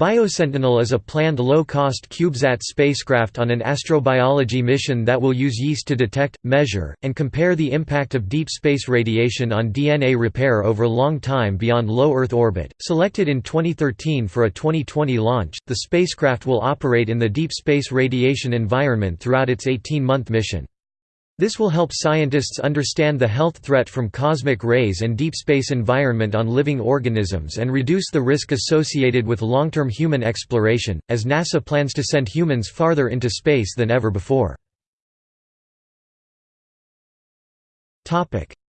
BioSentinel is a planned low-cost CubeSat spacecraft on an astrobiology mission that will use yeast to detect, measure, and compare the impact of deep space radiation on DNA repair over long time beyond low Earth orbit. Selected in 2013 for a 2020 launch, the spacecraft will operate in the deep space radiation environment throughout its 18-month mission. This will help scientists understand the health threat from cosmic rays and deep space environment on living organisms and reduce the risk associated with long-term human exploration, as NASA plans to send humans farther into space than ever before.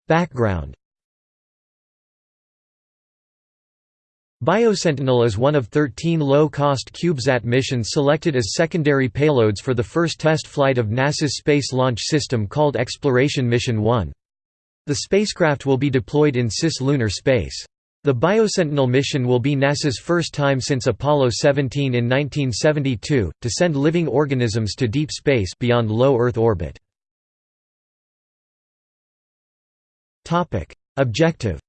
Background BioSentinel is one of 13 low-cost CubeSat missions selected as secondary payloads for the first test flight of NASA's Space Launch System called Exploration Mission 1. The spacecraft will be deployed in cislunar space. The BioSentinel mission will be NASA's first time since Apollo 17 in 1972, to send living organisms to deep space beyond low Earth orbit. Objective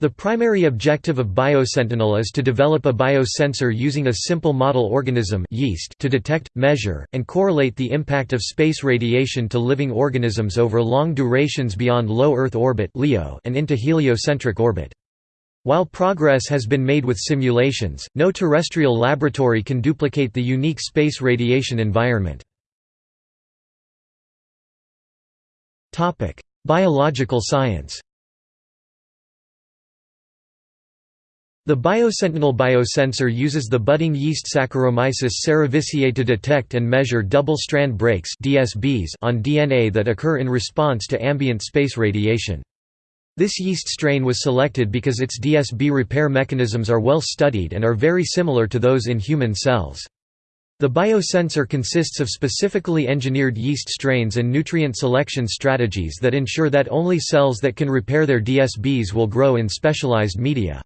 The primary objective of BioSentinel is to develop a biosensor using a simple model organism yeast to detect, measure, and correlate the impact of space radiation to living organisms over long durations beyond low Earth orbit and into heliocentric orbit. While progress has been made with simulations, no terrestrial laboratory can duplicate the unique space radiation environment. Biological science The BioSentinel biosensor uses the budding yeast Saccharomyces cerevisiae to detect and measure double-strand breaks DSBs on DNA that occur in response to ambient space radiation. This yeast strain was selected because its DSB repair mechanisms are well studied and are very similar to those in human cells. The biosensor consists of specifically engineered yeast strains and nutrient selection strategies that ensure that only cells that can repair their DSBs will grow in specialized media.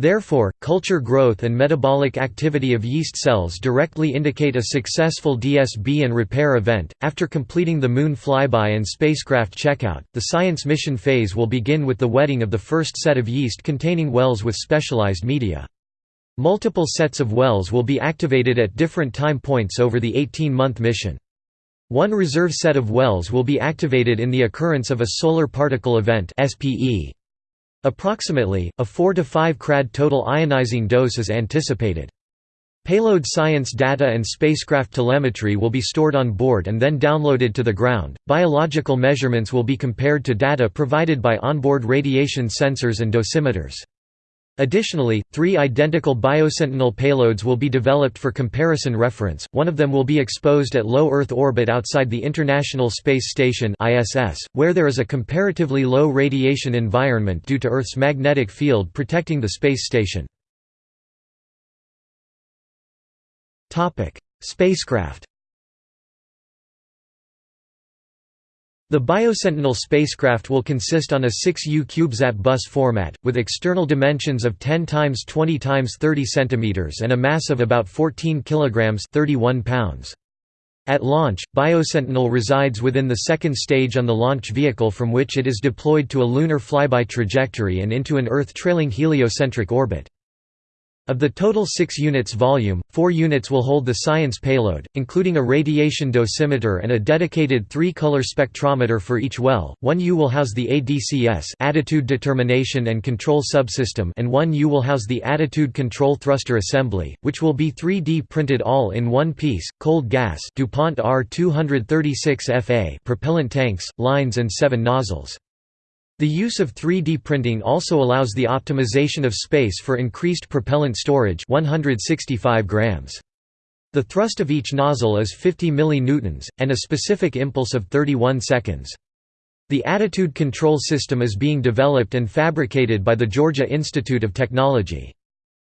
Therefore, culture growth and metabolic activity of yeast cells directly indicate a successful DSB and repair event. After completing the Moon flyby and spacecraft checkout, the science mission phase will begin with the wetting of the first set of yeast containing wells with specialized media. Multiple sets of wells will be activated at different time points over the 18-month mission. One reserve set of wells will be activated in the occurrence of a solar particle event SPE. Approximately, a 4 to 5 crad total ionizing dose is anticipated. Payload science data and spacecraft telemetry will be stored on board and then downloaded to the ground. Biological measurements will be compared to data provided by onboard radiation sensors and dosimeters. Additionally, three identical BioSentinel payloads will be developed for comparison reference, one of them will be exposed at low Earth orbit outside the International Space Station where there is a comparatively low radiation environment due to Earth's magnetic field protecting the space station. Spacecraft The BioSentinel spacecraft will consist on a 6U CubeSat bus format, with external dimensions of 10 x 20 x 30 cm and a mass of about 14 kg 31 pounds. At launch, BioSentinel resides within the second stage on the launch vehicle from which it is deployed to a lunar flyby trajectory and into an Earth-trailing heliocentric orbit. Of the total 6 units volume, 4 units will hold the science payload, including a radiation dosimeter and a dedicated three-color spectrometer for each well, 1 U will house the ADCS attitude determination and control subsystem and 1 U will house the attitude control thruster assembly, which will be 3D printed all in one piece, cold gas DuPont R236FA propellant tanks, lines and 7 nozzles. The use of 3D printing also allows the optimization of space for increased propellant storage 165 grams. The thrust of each nozzle is 50 mN, and a specific impulse of 31 seconds. The attitude control system is being developed and fabricated by the Georgia Institute of Technology.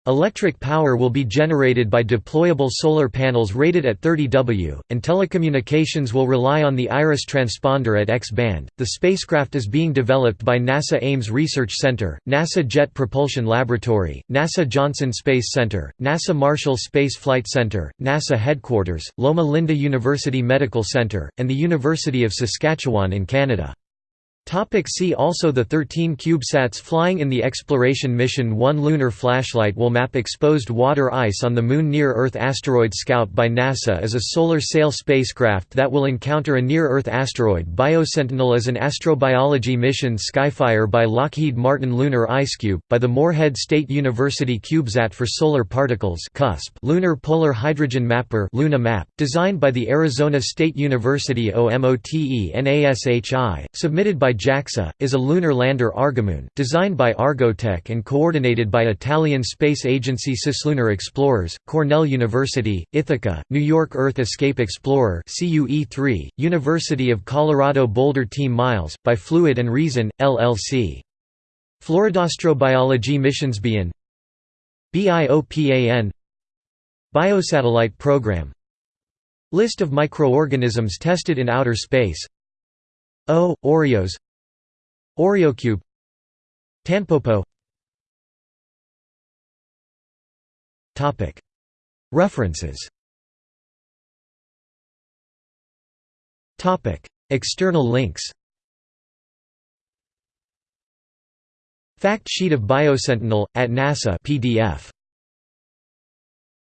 Electric power will be generated by deployable solar panels rated at 30 W, and telecommunications will rely on the IRIS transponder at X-band. The spacecraft is being developed by NASA Ames Research Center, NASA Jet Propulsion Laboratory, NASA Johnson Space Center, NASA Marshall Space Flight Center, NASA Headquarters, Loma Linda University Medical Center, and the University of Saskatchewan in Canada. Topic see also The 13 CubeSats flying in the Exploration Mission 1 Lunar Flashlight will map exposed water ice on the Moon Near-Earth Asteroid Scout by NASA is a solar sail spacecraft that will encounter a near-Earth asteroid. Biosentinel is an astrobiology mission Skyfire by Lockheed Martin Lunar IceCube, by the Morehead State University CubeSat for Solar Particles CUSP Lunar Polar Hydrogen Mapper Luna Map, designed by the Arizona State University OMOTE NASHI, submitted by JAXA, is a lunar lander Argomoon, designed by Argotec and coordinated by Italian space agency Cislunar Explorers, Cornell University, Ithaca, New York Earth Escape Explorer CUE3, University of Colorado Boulder Team Miles, by Fluid and Reason, LLC. Floridastrobiology Missions BION BIOPAN Biosatellite Program List of microorganisms tested in outer space O. Oreos Oreocube Tanpopo. References. External links. Fact sheet of Biosentinel, at NASA PDF